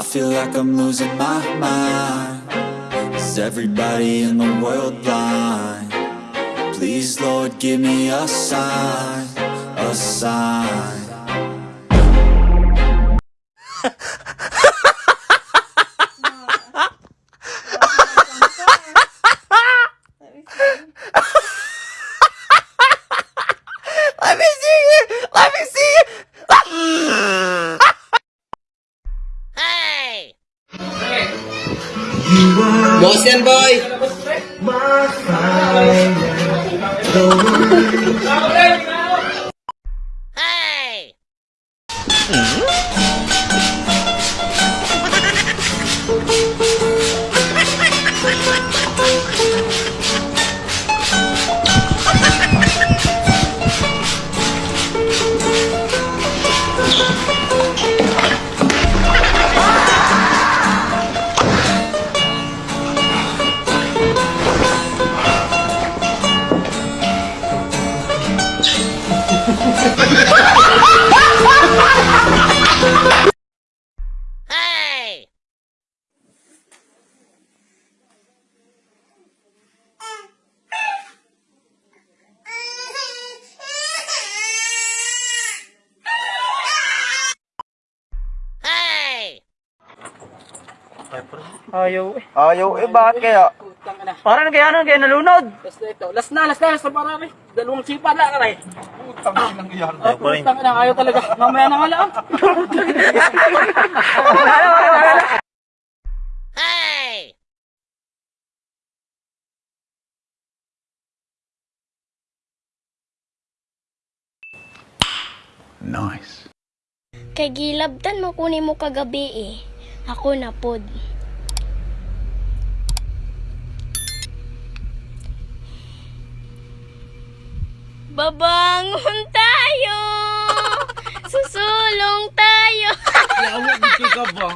I feel like I'm losing my mind Is everybody in the world blind? Please Lord give me a sign, a sign Christian boy. My Ayaw eh. Ayaw, eh, bakit kaya? Parang kaya ano, kaya nalunod. Last na ito. Last na, last na, last na parami. Dalawang sipa na karay. Putang inang yan. Oh, putang inang ayaw talaga. Mamaya na nga lang. Kay gilabtan mo kunin mo kagabi eh. Ako na pod. Babangon tayo! Susulong tayo! Yawa, dito ka ba?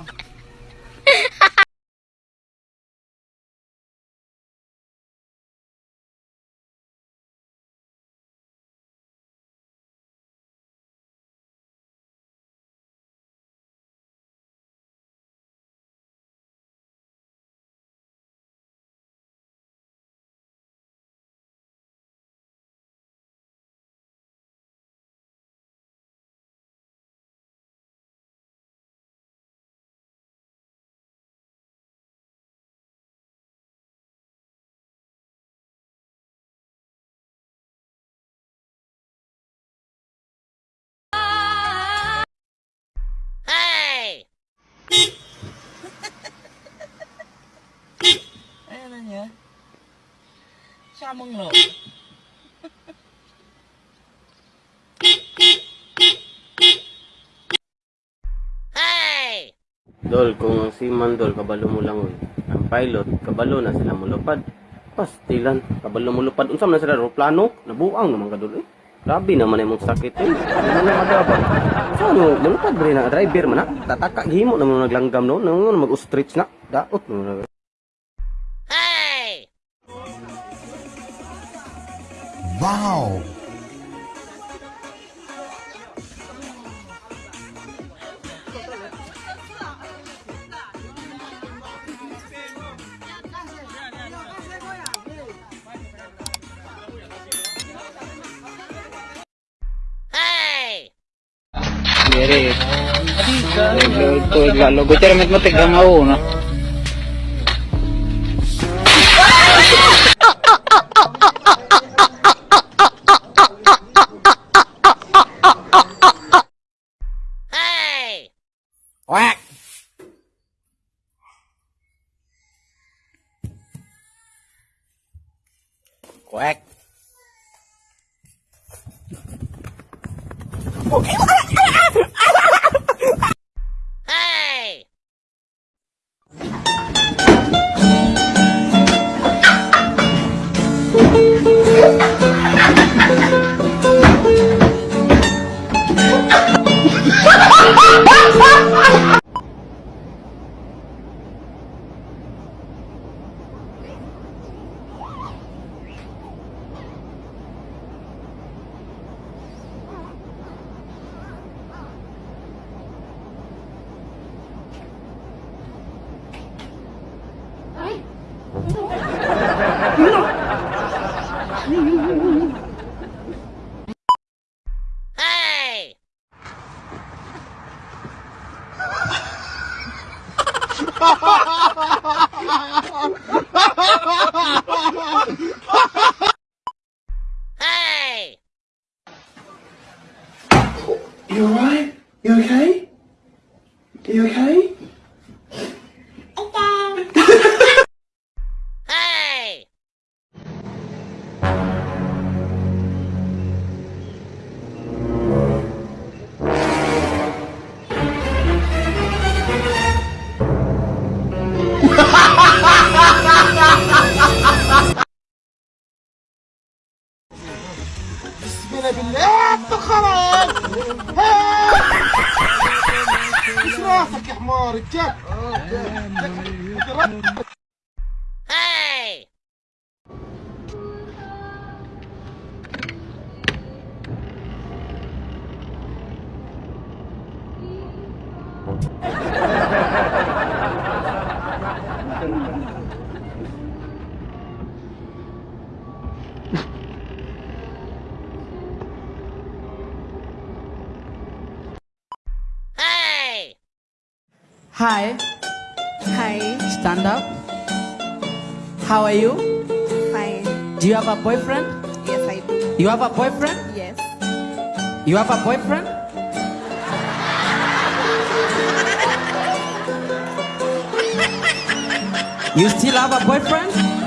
Ayan na niya. Samang lo. Dol, kung si Mandol, kabalo mo lang. oy. Ang pilot, kabalo na sila mulupad. Pastilan, kabalo mulupad. Unsam na sila aeroplano? Nabuang naman ka dol eh. Grabe naman yung sakit eh. Ano na madabang? So ano, mulupad ba rin na driver man na? Tataka, himo naman naglanggam no? Nang mag-ostrich na. Daot no. Wow! Nire. Guterre met matig ang ako, no? Quack! 哈哈哈哈哈哈哈哈哈哈哈哈哈哈哈哈 Oh, Richard. Oh, Richard. Hey! Hi, Hi, stand up. How are you? fine. Do you have a boyfriend? Yes, I do. You have a boyfriend? Yes. You have a boyfriend? You still have a boyfriend?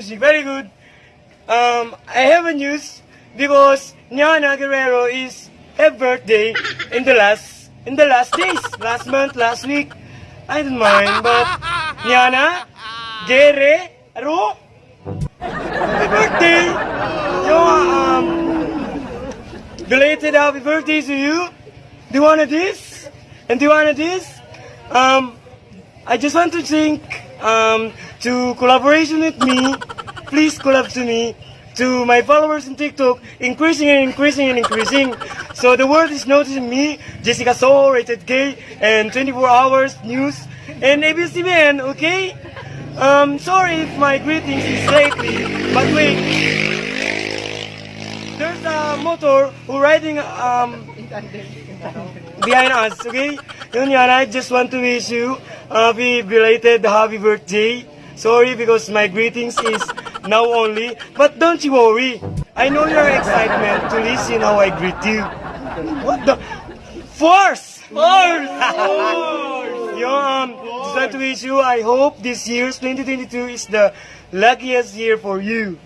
Music, very good. Um, I have a news because Niana Guerrero is her birthday in the last in the last days, last month, last week. I don't mind, but Niana Guerrero, happy birthday! Yo, um, belated happy birthday to you. Do you want this? And do you want this? Um, I just want to thank um, to collaboration with me. Please collab to me. To my followers in TikTok, increasing and increasing and increasing. So the world is noticing me, Jessica Soho, Rated K, and 24 hours news, and ABS-CBN, okay? Um, sorry if my greetings is lately, but wait. There's a motor who riding um behind us, okay? Yun I just want to wish you a belated happy birthday. Sorry because my greetings is now only, but don't you worry. I know your excitement to listen how I greet you. What the? Force! Force! Yo, um, just want to wish you, I hope this year's 2022 is the luckiest year for you.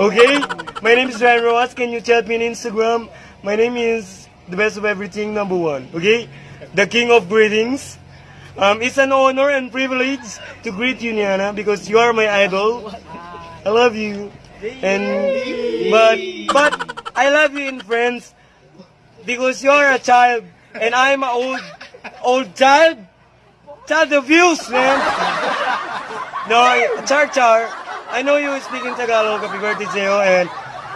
Okay? My name is Ryan Rojas. Can you chat me on Instagram? My name is the best of everything, number one. Okay? The king of greetings. Um, it's an honor and privilege to greet you, Niana, because you are my idol. I love you. And but but I love you in friends because you are a child and I'm an old old child. Child abuse, man. No, Char Char, I know you speak in Tagalog. Happy birthday sa'yo and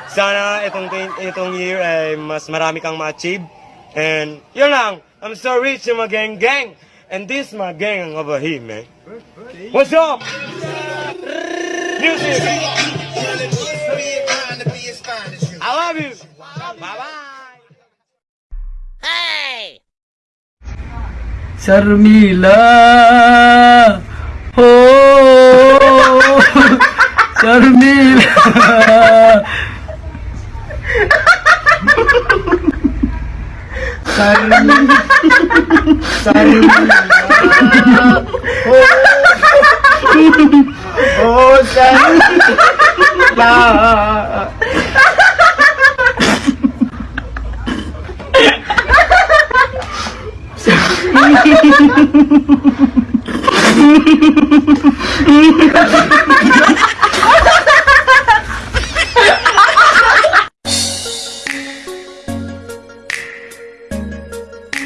sana itong, itong year ay mas marami kang ma-achieve. And yun lang, I'm so rich in my gang gang. And this my gang over here, man. What's up? Music. I love you. Bye-bye. Hey! Sharmila oh. हो Sorry. Oh, oh sorry. Nah.